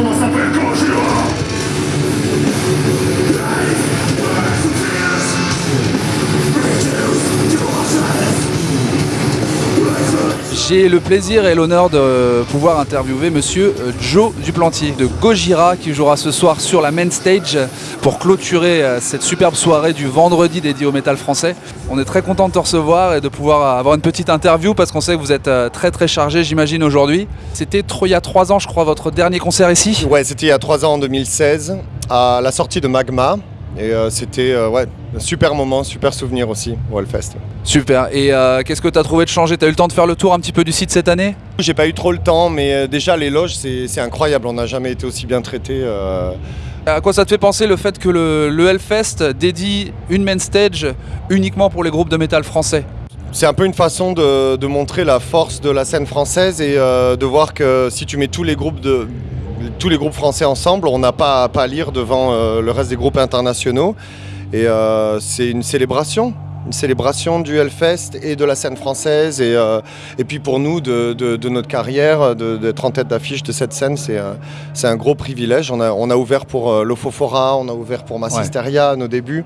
on s'appelle J'ai le plaisir et l'honneur de pouvoir interviewer monsieur euh, Joe Duplantier de Gojira qui jouera ce soir sur la main stage pour clôturer euh, cette superbe soirée du vendredi dédiée au métal français. On est très content de te recevoir et de pouvoir avoir une petite interview parce qu'on sait que vous êtes euh, très très chargé j'imagine aujourd'hui. C'était il y a trois ans je crois votre dernier concert ici? Ouais, c'était il y a trois ans en 2016 à la sortie de Magma. Et euh, c'était euh, ouais, un super moment, super souvenir aussi au Hellfest. Super. Et euh, qu'est-ce que tu as trouvé de changer? Tu as eu le temps de faire le tour un petit peu du site cette année? J'ai pas eu trop le temps, mais déjà les loges, c'est incroyable. On n'a jamais été aussi bien traité. À quoi ça te fait penser le fait que le, le Hellfest dédie une main stage uniquement pour les groupes de métal français? C'est un peu une façon de, de montrer la force de la scène française et euh, de voir que si tu mets tous les groupes de tous les groupes français ensemble, on n'a pas à pâlir devant euh, le reste des groupes internationaux. Et euh, c'est une célébration, une célébration du Hellfest et de la scène française. Et, euh, et puis pour nous, de, de- de notre carrière, d'être en tête d'affiche de cette scène, c'est un, gros privilège. On a, on a ouvert pour euh, l'Ofofora, on a ouvert pour Massisteria à nos débuts.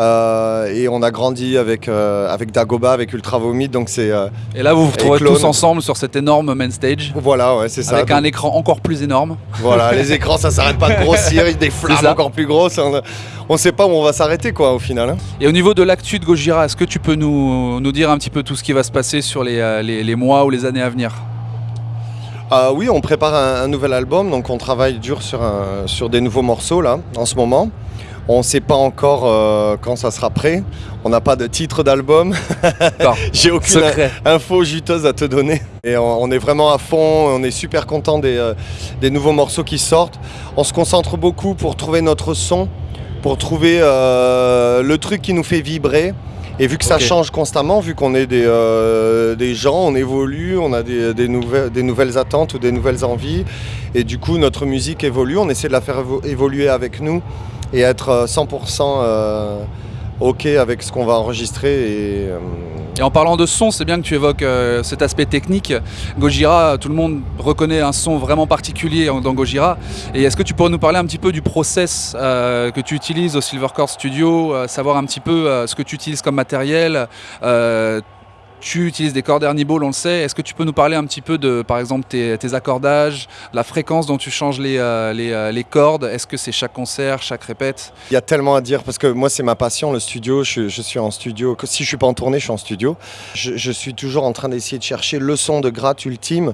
Euh, et on a grandi avec, euh, avec Dagoba, avec Ultra Vomit. Donc c'est. euh, Et là vous vous Et retrouvez tous ensemble sur cette énorme main stage voilà, ouais, c'est ça. avec Donc, un écran encore plus énorme. Voilà, les écrans, ça s'arrête pas de grossir, des flammes encore plus grosses. On ne sait pas où on va s'arrêter, quoi, au final. hein. Et au niveau de l'actu de Gojira, est-ce que tu peux nous, nous dire un petit peu tout ce qui va se passer sur les, les- les mois ou les années à venir? Ah oui, on prépare un, un nouvel album, donc on travaille dur sur, un- sur des nouveaux morceaux, là, en ce moment. On ne sait pas encore euh, quand ça sera prêt. On n'a pas de titre d'album. J'ai aucune Secret. info juteuse à te donner. Et on, on est vraiment à fond, on est super content des, euh, des nouveaux morceaux qui sortent. On se concentre beaucoup pour trouver notre son, pour trouver euh, le truc qui nous fait vibrer. Et vu que ça change constamment, vu qu'on est des, euh, des gens, on évolue, on a des, des nouvelles, des nouvelles attentes ou des nouvelles envies. Et du coup, notre musique évolue, on essaie de la faire évo- évoluer avec nous et être euh, 100% euh, OK avec ce qu'on va enregistrer. Et, euh, Et en parlant de son, c'est bien que tu évoques euh, cet aspect technique. Gojira, tout le monde reconnaît un son vraiment particulier dans Gojira. Et est-ce que tu pourrais nous parler un petit peu du process euh, que tu utilises au Silvercore Studio, euh, savoir un petit peu euh, ce que tu utilises comme matériel euh, tu utilises des cordes Ball, on le sait. Est-ce que tu peux nous parler un petit peu de, par exemple, tes, accordages, la fréquence dont tu changes les, euh, euh, les cordes? Est-ce que c'est chaque concert, chaque répète? Il y a tellement à dire parce que moi c'est ma passion le studio. Je, je suis en studio. Si je suis pas en tournée, je suis en studio. Je, suis toujours en train d'essayer de chercher le son de gratte ultime.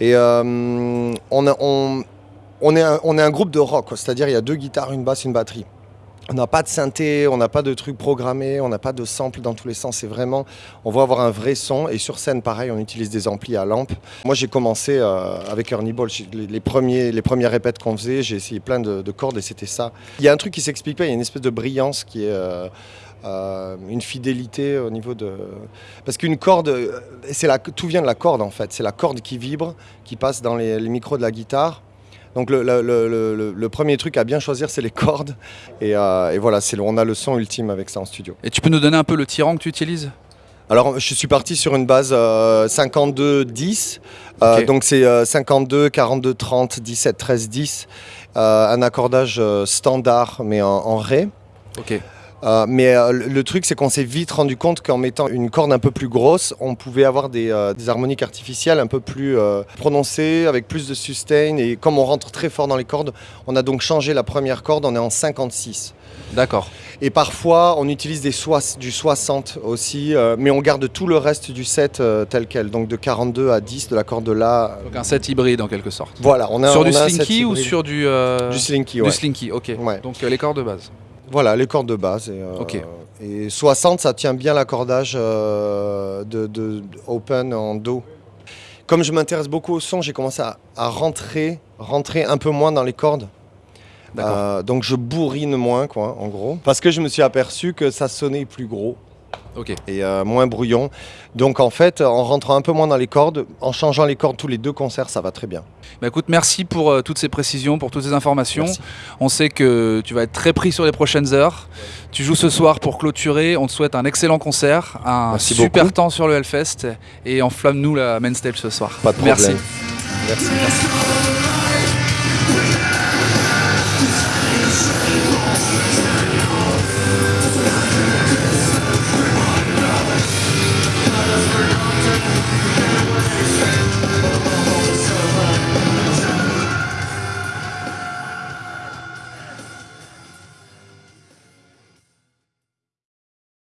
Et euh, on, est un, on est un groupe de rock, c'est-à-dire il y a deux guitares, une basse, une batterie. On n'a pas de synthé, on n'a pas de trucs programmés, on n'a pas de samples dans tous les sens. C'est vraiment, on va avoir un vrai son. Et sur scène, pareil, on utilise des amplis à lampe. Moi, j'ai commencé euh, avec Ernie Ball. Les, premiers, les premières répètes qu'on faisait, j'ai essayé plein de, de cordes et c'était ça. Il y a un truc qui s'explique pas. Il y a une espèce de brillance qui est euh, euh, une fidélité au niveau de. Parce qu'une corde, la, tout vient de la corde en fait. C'est la corde qui vibre, qui passe dans les micros de la guitare. Donc le, le- le- le- le premier truc à bien choisir, c'est les cordes. Et, euh, et voilà, on a le son ultime avec ça en studio. Et tu peux nous donner un peu le tyran que tu utilises? Alors, je suis parti sur une base euh, 52-10. Euh, Ok. Donc, c'est euh, 52, 42, 30, 17, 13, 10. Euh, un accordage euh, standard, mais en, en Ré. Ok. Euh, mais euh, le truc, c'est qu'on s'est vite rendu compte qu'en mettant une corde un peu plus grosse, on pouvait avoir des, euh, des harmoniques artificielles un peu plus prononcées, avec plus de sustain. Et comme on rentre très fort dans les cordes, on a donc changé la première corde, on est en 56. D'accord. Et parfois, on utilise des du 60 aussi, mais on garde tout le reste du set tel quel. Donc de 42 à 10 de la corde là. Donc un set hybride en quelque sorte. Voilà, on a sur on du a slinky ou sur du, du slinky, du ouais. slinky Ok. Ouais. Donc les cordes de base. Voilà, les cordes de base. Et, euh, Ok. et 60, ça tient bien l'accordage euh, de, open en do. Comme je m'intéresse beaucoup au son, j'ai commencé à, à rentrer, rentrer un peu moins dans les cordes. Euh, donc je bourrine moins, quoi, en gros. Parce que je me suis aperçu que ça sonnait plus gros. Et euh, moins brouillon. Donc en fait, en rentrant un peu moins dans les cordes, en changeant les cordes tous les deux concerts, ça va très bien. Bah écoute, merci pour euh, toutes ces précisions, pour toutes ces informations. Merci. On sait que tu vas être très pris sur les prochaines heures. Tu joues ce soir pour clôturer. On te souhaite un excellent concert, un Merci super beaucoup. temps sur le Hellfest et enflamme-nous la main stage ce soir. Pas de problème. Merci. Merci.